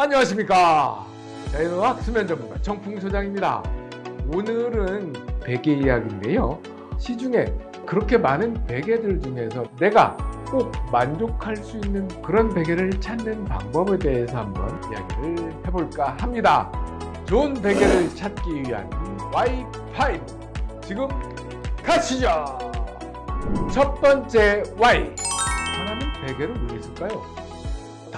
안녕하십니까. 자연어학 수면 전문가 정풍 소장입니다. 오늘은 베개 이야기인데요. 시중에 그렇게 많은 베개들 중에서 내가 꼭 만족할 수 있는 그런 베개를 찾는 방법에 대해서 한번 이야기를 해볼까 합니다. 좋은 베개를 찾기 위한 Y5 지금 가시죠. 첫 번째 Y 하나는 베개를 왜 있을까요?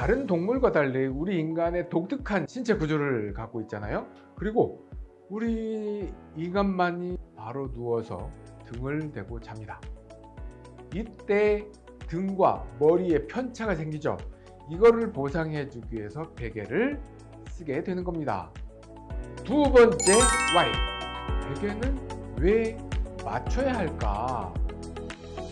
다른 동물과 달리 우리 인간의 독특한 신체 구조를 갖고 있잖아요. 그리고 우리 인간만이 바로 누워서 등을 대고 잡니다. 이때 등과 머리에 편차가 생기죠. 이거를 보상해 주기 위해서 베개를 쓰게 되는 겁니다. 두 번째 Y 베개는 왜 맞춰야 할까?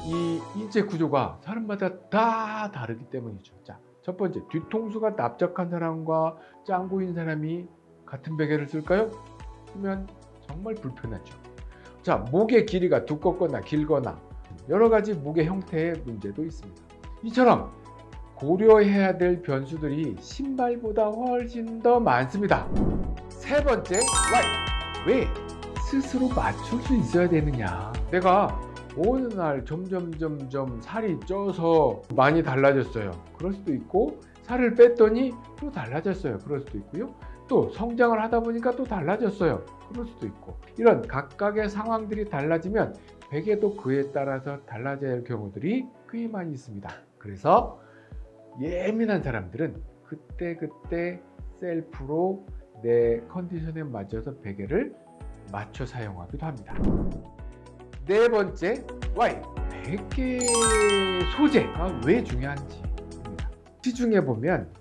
이 인체 구조가 사람마다 다 다르기 때문이죠. 자, 첫 번째, 뒤통수가 납작한 사람과 짱구인 사람이 같은 베개를 쓸까요? 쓰면 정말 불편하죠. 자, 목의 길이가 두껍거나 길거나 여러 가지 목의 형태의 문제도 있습니다. 이처럼 고려해야 될 변수들이 신발보다 훨씬 더 많습니다. 세 번째, why? 왜? 스스로 맞출 수 있어야 되느냐. 내가 어느 날 점점 점점 살이 쪄서 많이 달라졌어요. 그럴 수도 있고 살을 뺐더니 또 달라졌어요. 그럴 수도 있고요. 또 성장을 하다 보니까 또 달라졌어요. 그럴 수도 있고. 이런 각각의 상황들이 달라지면 베개도 그에 따라서 달라질 경우들이 꽤 많이 있습니다. 그래서 예민한 사람들은 그때그때 셀프로 내 컨디션에 맞춰서 베개를 맞춰 사용하기도 합니다 네 번째 Y 베개 소재가 왜 중요한지입니다. 시중에 보면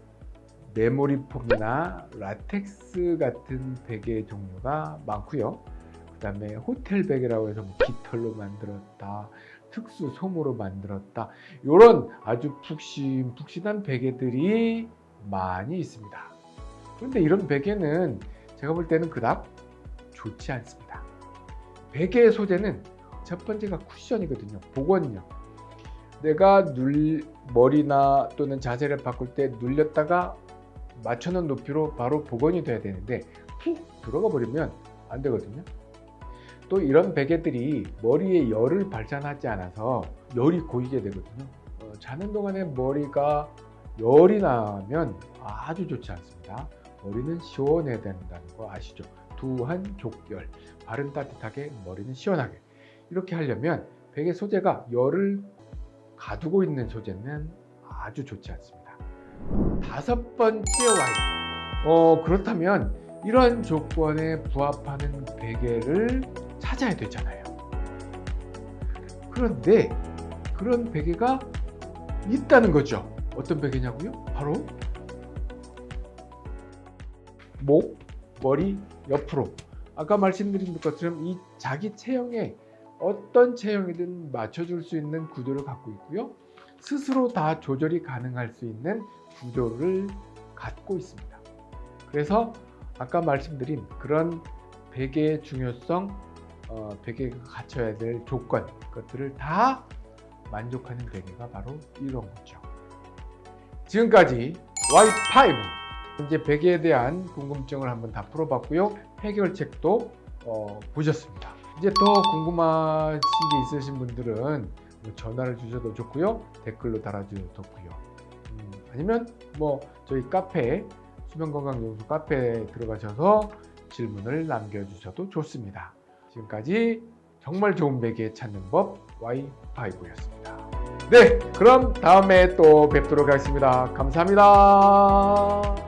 메모리 폼이나 라텍스 같은 베개 종류가 많고요. 그 다음에 호텔 베개라고 해서 뭐 깃털로 만들었다 특수 솜으로 만들었다 이런 아주 푹신푹신한 베개들이 많이 있습니다. 그런데 이런 베개는 제가 볼 때는 그닥 좋지 않습니다. 베개 소재는 첫 번째가 쿠션이거든요. 복원력 내가 눌 머리나 또는 자세를 바꿀 때 눌렸다가 맞춰놓은 높이로 바로 복원이 돼야 되는데 푹 들어가 버리면 안 되거든요. 또 이런 베개들이 머리에 열을 발산하지 않아서 열이 고이게 되거든요. 어, 자는 동안에 머리가 열이 나면 아주 좋지 않습니다. 머리는 시원해야 된다는 거 아시죠? 두한 족열 발은 따뜻하게 머리는 시원하게 이렇게 하려면 베개 소재가 열을 가두고 있는 소재는 아주 좋지 않습니다. 다섯 번째 와인 어, 그렇다면 이런 조건에 부합하는 베개를 찾아야 되잖아요. 그런데 그런 베개가 있다는 거죠. 어떤 베개냐고요? 바로 목, 머리 옆으로. 아까 말씀드린 것처럼 이 자기 체형에 어떤 체형이든 맞춰줄 수 있는 구조를 갖고 있고요. 스스로 다 조절이 가능할 수 있는 구조를 갖고 있습니다. 그래서 아까 말씀드린 그런 베개의 중요성, 어, 베개가 갖춰야 될 조건, 것들을 다 만족하는 베개가 바로 이런 거죠. 지금까지 Y5 이제 베개에 대한 궁금증을 한번 다 풀어봤고요. 해결책도 어, 보셨습니다. 이제 더 궁금하신 게 있으신 분들은 뭐 전화를 주셔도 좋고요. 댓글로 달아주셔도 좋고요. 음, 아니면 뭐 저희 카페 수면건강연구소 카페에 들어가셔서 질문을 남겨주셔도 좋습니다. 지금까지 정말 좋은 베개 찾는 법 Y5였습니다. 네 그럼 다음에 또 뵙도록 하겠습니다. 감사합니다